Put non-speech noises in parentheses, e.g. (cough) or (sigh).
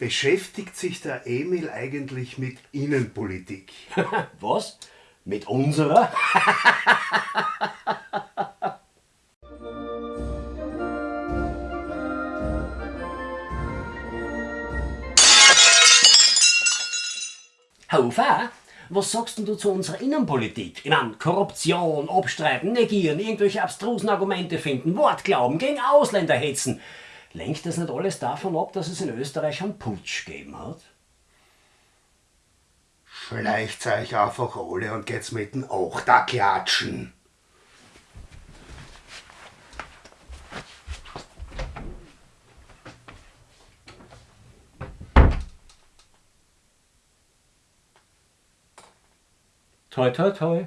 Beschäftigt sich der Emil eigentlich mit Innenpolitik? (laughs) Was? Mit unserer? (laughs) Hofer, was sagst denn du zu unserer Innenpolitik? Ich meine, Korruption, abstreiten, negieren, irgendwelche abstrusen Argumente finden, Wortglauben, gegen Ausländer hetzen. Lenkt das nicht alles davon ab, dass es in Österreich einen Putsch gegeben hat? Schleicht euch einfach alle und geht's mit dem Achter klatschen. Toi, toi, toi.